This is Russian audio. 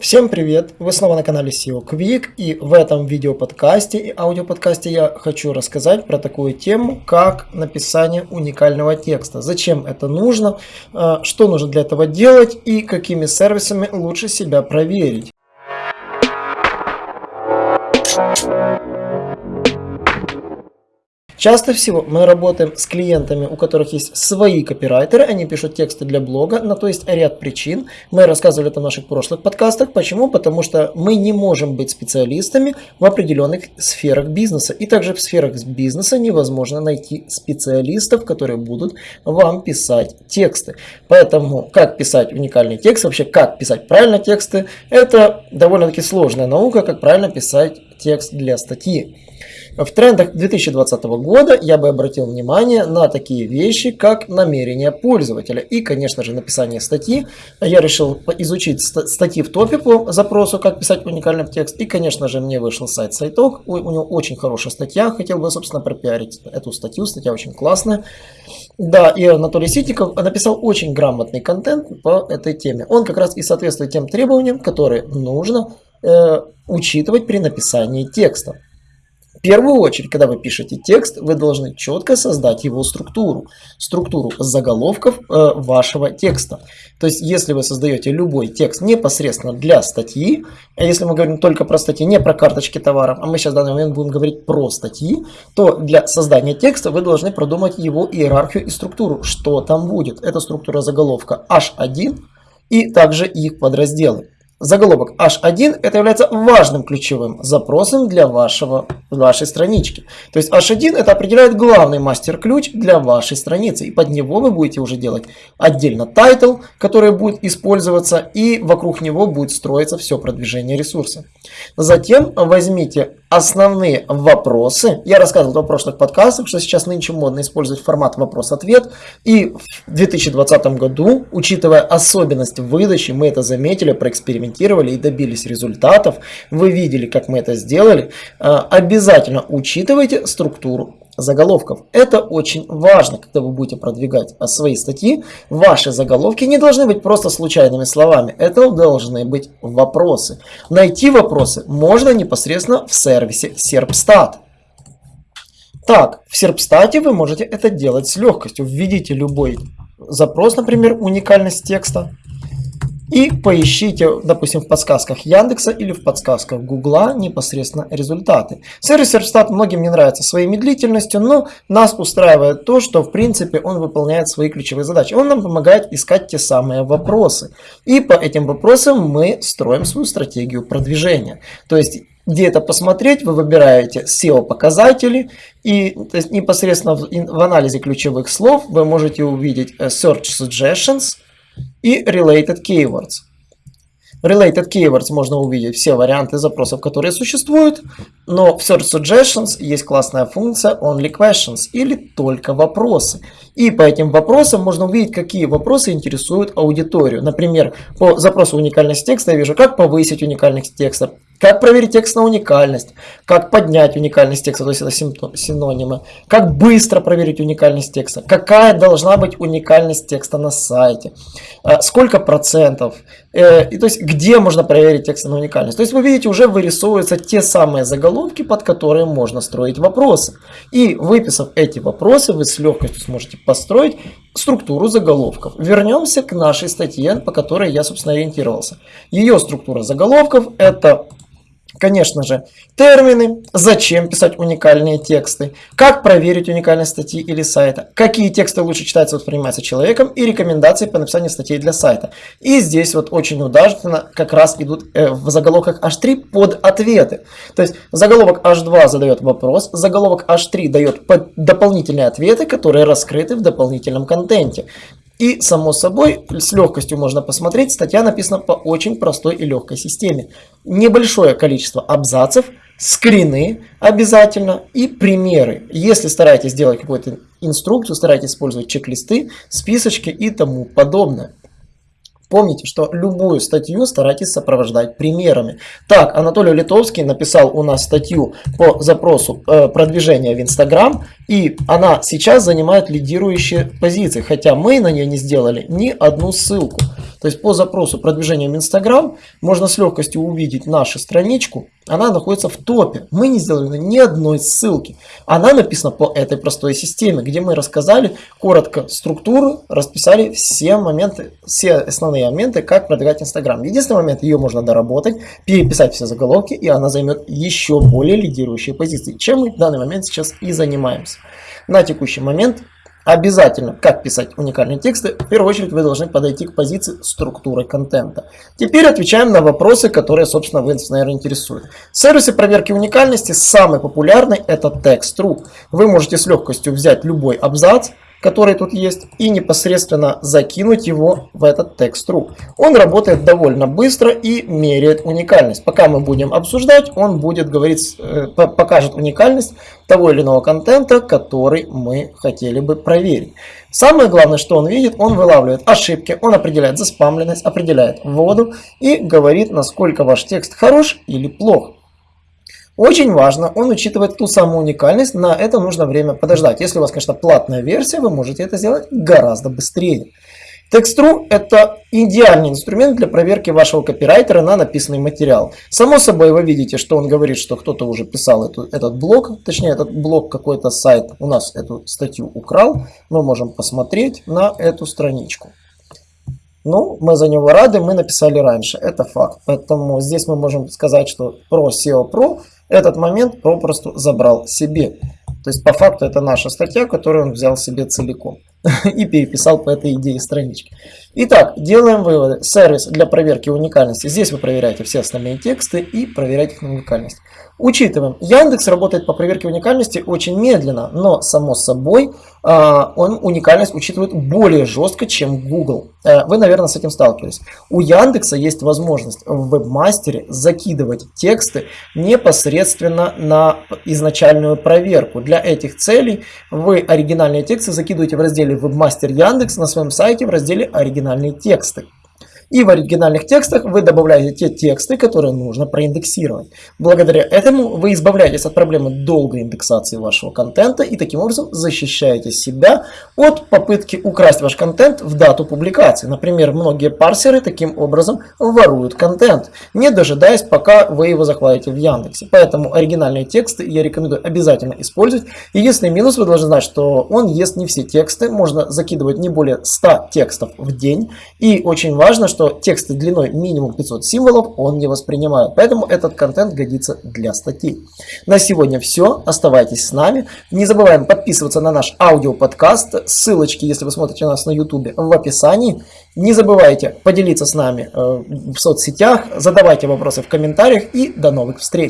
Всем привет! Вы снова на канале SEO Quick и в этом видеоподкасте и аудиоподкасте я хочу рассказать про такую тему, как написание уникального текста. Зачем это нужно, э, что нужно для этого делать и какими сервисами лучше себя проверить. Часто всего мы работаем с клиентами, у которых есть свои копирайтеры, они пишут тексты для блога, на то есть ряд причин. Мы рассказывали это в наших прошлых подкастах. Почему? Потому что мы не можем быть специалистами в определенных сферах бизнеса. И также в сферах бизнеса невозможно найти специалистов, которые будут вам писать тексты. Поэтому как писать уникальный текст, вообще как писать правильно тексты, это довольно-таки сложная наука, как правильно писать текст для статьи. В трендах 2020 года я бы обратил внимание на такие вещи, как намерение пользователя и, конечно же, написание статьи. Я решил изучить статьи в топе по запросу, как писать уникальный текст. И, конечно же, мне вышел сайт Сайток. У, у него очень хорошая статья. Хотел бы, собственно, пропиарить эту статью. Статья очень классная. Да, и Анатолий Ситников написал очень грамотный контент по этой теме. Он как раз и соответствует тем требованиям, которые нужно э, учитывать при написании текста. В первую очередь, когда вы пишете текст, вы должны четко создать его структуру. Структуру заголовков э, вашего текста. То есть, если вы создаете любой текст непосредственно для статьи, а если мы говорим только про статьи, не про карточки товаров, а мы сейчас в данный момент будем говорить про статьи, то для создания текста вы должны продумать его иерархию и структуру. Что там будет? Это структура заголовка H1 и также их подразделы. Заголовок H1 это является важным ключевым запросом для вашего, вашей странички. То есть H1 это определяет главный мастер-ключ для вашей страницы. И под него вы будете уже делать отдельно title, который будет использоваться. И вокруг него будет строиться все продвижение ресурса. Затем возьмите основные вопросы. Я рассказывал в прошлых подкастах, что сейчас нынче модно использовать формат вопрос-ответ. И в 2020 году, учитывая особенность выдачи, мы это заметили, проэкспериментировали и добились результатов. Вы видели, как мы это сделали. А, обязательно учитывайте структуру заголовков. Это очень важно, когда вы будете продвигать свои статьи. Ваши заголовки не должны быть просто случайными словами. Это должны быть вопросы. Найти вопросы можно непосредственно в сервисе Serpstat. Так, в Serpstat вы можете это делать с легкостью. Введите любой запрос, например, уникальность текста. И поищите, допустим, в подсказках Яндекса или в подсказках Гугла непосредственно результаты. Сервис Serpstat многим не нравится своей медлительностью, но нас устраивает то, что в принципе он выполняет свои ключевые задачи. Он нам помогает искать те самые вопросы. И по этим вопросам мы строим свою стратегию продвижения. То есть где это посмотреть, вы выбираете SEO показатели и то есть непосредственно в, в анализе ключевых слов вы можете увидеть э, Search Suggestions, и Related Keywords. Related Keywords можно увидеть все варианты запросов, которые существуют, но в Search Suggestions есть классная функция Only Questions или только вопросы. И по этим вопросам можно увидеть, какие вопросы интересуют аудиторию. Например, по запросу уникальность текста я вижу, как повысить уникальность текста, как проверить текст на уникальность, как поднять уникальность текста, то есть это синонимы, как быстро проверить уникальность текста, какая должна быть уникальность текста на сайте, э, сколько процентов, э, и то есть где можно проверить текст на уникальность. То есть вы видите, уже вырисовываются те самые заголовки, под которые можно строить вопросы. И выписав эти вопросы, вы с легкостью сможете построить структуру заголовков. Вернемся к нашей статье, по которой я, собственно, ориентировался. Ее структура заголовков это Конечно же, термины, зачем писать уникальные тексты, как проверить уникальность статьи или сайта, какие тексты лучше читаться и восприниматься человеком и рекомендации по написанию статей для сайта. И здесь вот очень удачно как раз идут э, в заголовках H3 под ответы. То есть заголовок H2 задает вопрос, заголовок H3 дает дополнительные ответы, которые раскрыты в дополнительном контенте. И, само собой, с легкостью можно посмотреть, статья написана по очень простой и легкой системе. Небольшое количество абзацев, скрины обязательно и примеры. Если стараетесь сделать какую-то инструкцию, старайтесь использовать чек-листы, списочки и тому подобное. Помните, что любую статью старайтесь сопровождать примерами. Так, Анатолий Литовский написал у нас статью по запросу э, продвижения в Инстаграм, и она сейчас занимает лидирующие позиции, хотя мы на нее не сделали ни одну ссылку. То есть по запросу продвижения в Instagram можно с легкостью увидеть нашу страничку. Она находится в топе. Мы не сделали ни одной ссылки. Она написана по этой простой системе, где мы рассказали коротко структуру, расписали все моменты, все основные моменты, как продвигать Instagram. Единственный момент, ее можно доработать, переписать все заголовки, и она займет еще более лидирующие позиции, чем мы в данный момент сейчас и занимаемся. На текущий момент Обязательно, как писать уникальные тексты, в первую очередь вы должны подойти к позиции структуры контента. Теперь отвечаем на вопросы, которые, собственно, вы, наверное, интересуют. Сервисы проверки уникальности самый популярный это Text.ru. Вы можете с легкостью взять любой абзац, который тут есть, и непосредственно закинуть его в этот текст.ру. Он работает довольно быстро и меряет уникальность. Пока мы будем обсуждать, он будет говорить, э, покажет уникальность того или иного контента, который мы хотели бы проверить. Самое главное, что он видит, он вылавливает ошибки, он определяет заспамленность, определяет воду и говорит, насколько ваш текст хорош или плох. Очень важно, он учитывает ту самую уникальность, на это нужно время подождать. Если у вас, конечно, платная версия, вы можете это сделать гораздо быстрее. Text.ru это идеальный инструмент для проверки вашего копирайтера на написанный материал. Само собой вы видите, что он говорит, что кто-то уже писал эту, этот блог, точнее этот блог какой-то сайт у нас эту статью украл. Мы можем посмотреть на эту страничку. Ну, мы за него рады, мы написали раньше, это факт. Поэтому здесь мы можем сказать, что про SEO Pro этот момент попросту забрал себе. То есть по факту это наша статья, которую он взял себе целиком и переписал по этой идее странички. Итак, делаем выводы. Сервис для проверки уникальности. Здесь вы проверяете все остальные тексты и проверяете их на уникальность. Учитываем, Яндекс работает по проверке уникальности очень медленно, но само собой а, он уникальность учитывает более жестко, чем Google. Э, вы, наверное, с этим сталкивались. У Яндекса есть возможность в вебмастере закидывать тексты непосредственно на изначальную проверку. Для этих целей вы оригинальные тексты закидываете в разделе Webmaster Яндекс на своем сайте в разделе оригинальные тексты. И в оригинальных текстах вы добавляете те тексты, которые нужно проиндексировать. Благодаря этому вы избавляетесь от проблемы долгой индексации вашего контента и таким образом защищаете себя от попытки украсть ваш контент в дату публикации. Например, многие парсеры таким образом воруют контент, не дожидаясь, пока вы его захватите в Яндексе. Поэтому оригинальные тексты я рекомендую обязательно использовать. Единственный минус вы должны знать, что он ест не все тексты, можно закидывать не более 100 текстов в день. И очень важно, что что тексты длиной минимум 500 символов он не воспринимает. Поэтому этот контент годится для статей. На сегодня все. Оставайтесь с нами. Не забываем подписываться на наш аудиоподкаст. Ссылочки, если вы смотрите нас на YouTube, в описании. Не забывайте поделиться с нами э, в соцсетях. Задавайте вопросы в комментариях. И до новых встреч.